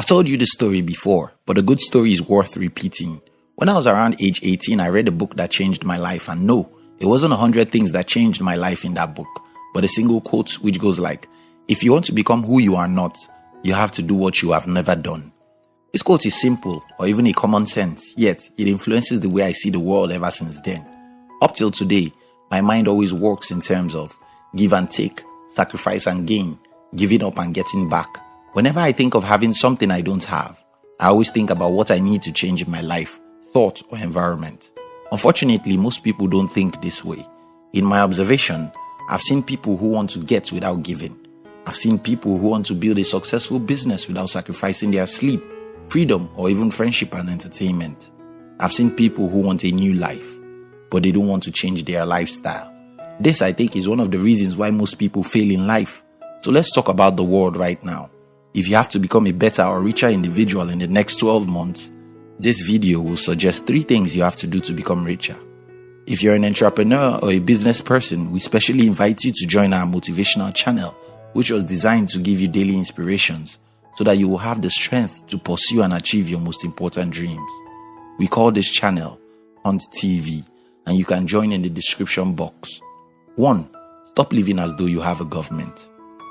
I've told you this story before, but a good story is worth repeating. When I was around age 18, I read a book that changed my life, and no, it wasn't a hundred things that changed my life in that book, but a single quote which goes like, If you want to become who you are not, you have to do what you have never done. This quote is simple or even a common sense, yet it influences the way I see the world ever since then. Up till today, my mind always works in terms of give and take, sacrifice and gain, giving up and getting back. Whenever I think of having something I don't have, I always think about what I need to change in my life, thought, or environment. Unfortunately, most people don't think this way. In my observation, I've seen people who want to get without giving. I've seen people who want to build a successful business without sacrificing their sleep, freedom, or even friendship and entertainment. I've seen people who want a new life, but they don't want to change their lifestyle. This, I think, is one of the reasons why most people fail in life. So let's talk about the world right now. If you have to become a better or richer individual in the next 12 months, this video will suggest three things you have to do to become richer. If you're an entrepreneur or a business person, we specially invite you to join our motivational channel, which was designed to give you daily inspirations so that you will have the strength to pursue and achieve your most important dreams. We call this channel Hunt TV, and you can join in the description box. 1. Stop living as though you have a government.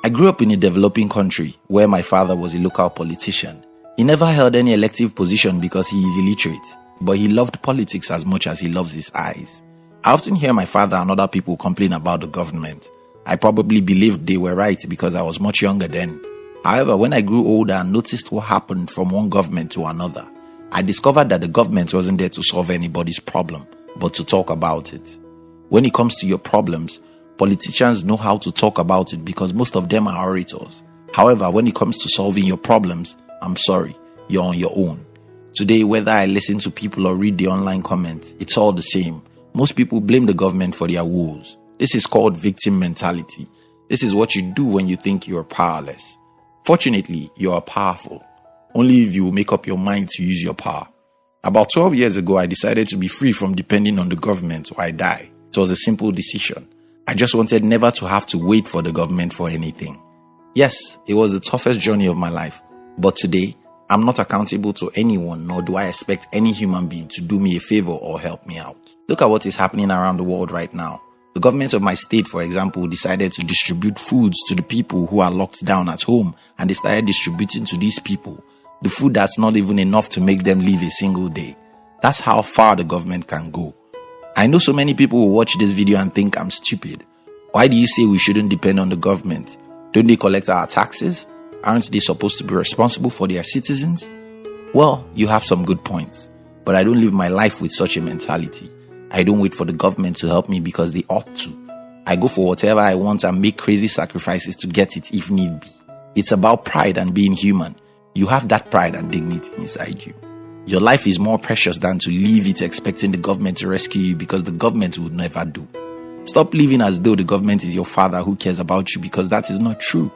I grew up in a developing country where my father was a local politician. He never held any elective position because he is illiterate, but he loved politics as much as he loves his eyes. I often hear my father and other people complain about the government. I probably believed they were right because I was much younger then. However, when I grew older and noticed what happened from one government to another, I discovered that the government wasn't there to solve anybody's problem, but to talk about it. When it comes to your problems, politicians know how to talk about it because most of them are orators. However, when it comes to solving your problems, I'm sorry, you're on your own. Today, whether I listen to people or read the online comments, it's all the same. Most people blame the government for their woes. This is called victim mentality. This is what you do when you think you are powerless. Fortunately, you are powerful. Only if you make up your mind to use your power. About 12 years ago, I decided to be free from depending on the government or I die. It was a simple decision. I just wanted never to have to wait for the government for anything. Yes, it was the toughest journey of my life, but today I'm not accountable to anyone, nor do I expect any human being to do me a favor or help me out. Look at what is happening around the world right now. The government of my state, for example, decided to distribute foods to the people who are locked down at home, and they started distributing to these people the food that's not even enough to make them live a single day. That's how far the government can go. I know so many people will watch this video and think I'm stupid. Why do you say we shouldn't depend on the government? Don't they collect our taxes? Aren't they supposed to be responsible for their citizens? Well, you have some good points, but I don't live my life with such a mentality. I don't wait for the government to help me because they ought to. I go for whatever I want and make crazy sacrifices to get it if need be. It's about pride and being human. You have that pride and dignity inside you. Your life is more precious than to leave it expecting the government to rescue you because the government would never do. Stop living as though the government is your father who cares about you because that is not true.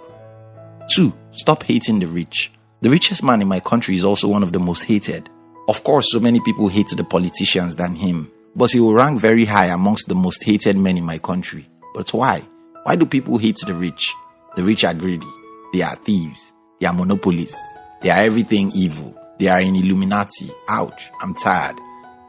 Two, stop hating the rich. The richest man in my country is also one of the most hated. Of course, so many people hate the politicians than him, but he will rank very high amongst the most hated men in my country. But why? Why do people hate the rich? The rich are greedy. They are thieves. They are monopolists. They are everything evil. They are in Illuminati. Ouch, I'm tired.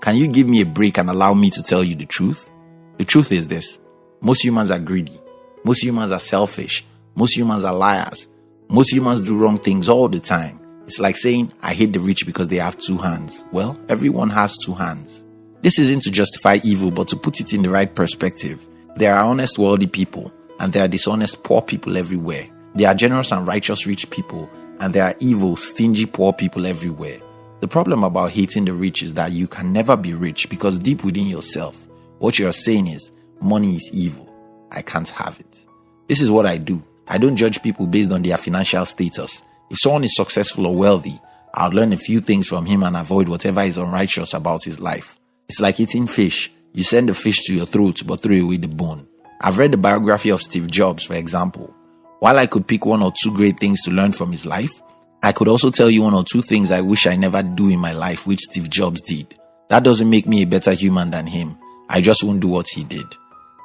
Can you give me a break and allow me to tell you the truth? The truth is this most humans are greedy. Most humans are selfish. Most humans are liars. Most humans do wrong things all the time. It's like saying, I hate the rich because they have two hands. Well, everyone has two hands. This isn't to justify evil, but to put it in the right perspective. There are honest, wealthy people, and there are dishonest, poor people everywhere. There are generous and righteous, rich people, and there are evil, stingy, poor people everywhere. The problem about hating the rich is that you can never be rich because deep within yourself, what you're saying is, money is evil. I can't have it. This is what I do. I don't judge people based on their financial status. If someone is successful or wealthy, I'll learn a few things from him and avoid whatever is unrighteous about his life. It's like eating fish. You send the fish to your throat but throw away the bone. I've read the biography of Steve Jobs, for example. While I could pick one or two great things to learn from his life, I could also tell you one or two things I wish I never do in my life, which Steve Jobs did. That doesn't make me a better human than him. I just won't do what he did.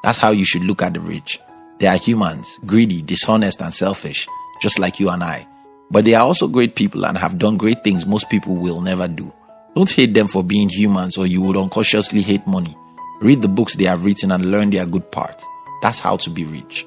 That's how you should look at the rich. They are humans, greedy, dishonest, and selfish, just like you and I. But they are also great people and have done great things most people will never do. Don't hate them for being humans or you would unconsciously hate money. Read the books they have written and learn their good parts. That's how to be rich.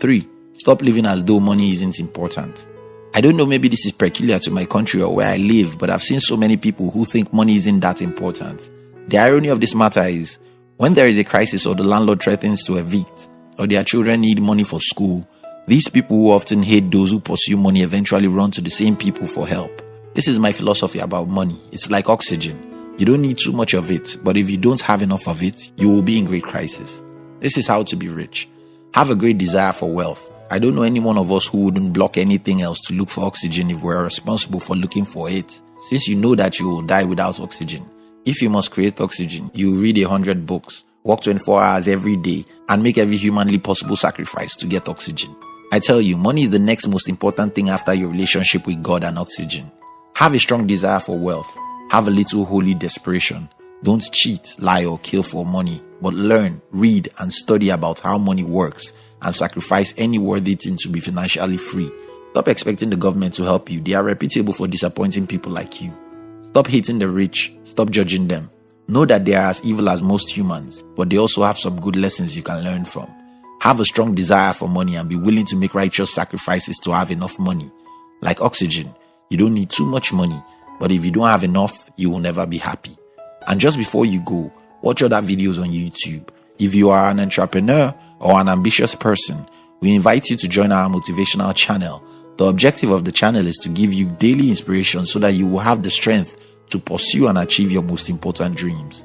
3. Stop living as though money isn't important. I don't know, maybe this is peculiar to my country or where I live, but I've seen so many people who think money isn't that important. The irony of this matter is when there is a crisis or the landlord threatens to evict, or their children need money for school, these people who often hate those who pursue money eventually run to the same people for help. This is my philosophy about money. It's like oxygen. You don't need too much of it, but if you don't have enough of it, you will be in great crisis. This is how to be rich. Have a great desire for wealth. I don't know any one of us who wouldn't block anything else to look for oxygen if we're responsible for looking for it. Since you know that you will die without oxygen, if you must create oxygen, you read a hundred books, work 24 hours every day, and make every humanly possible sacrifice to get oxygen. I tell you, money is the next most important thing after your relationship with God and oxygen. Have a strong desire for wealth. Have a little holy desperation. Don't cheat, lie, or kill for money, but learn, read, and study about how money works and sacrifice any worthy thing to be financially free. Stop expecting the government to help you. They are reputable for disappointing people like you. Stop hating the rich. Stop judging them. Know that they are as evil as most humans, but they also have some good lessons you can learn from. Have a strong desire for money and be willing to make righteous sacrifices to have enough money. Like oxygen, you don't need too much money, but if you don't have enough, you will never be happy. And just before you go, watch other videos on YouTube. If you are an entrepreneur or an ambitious person, we invite you to join our motivational channel. The objective of the channel is to give you daily inspiration so that you will have the strength to pursue and achieve your most important dreams.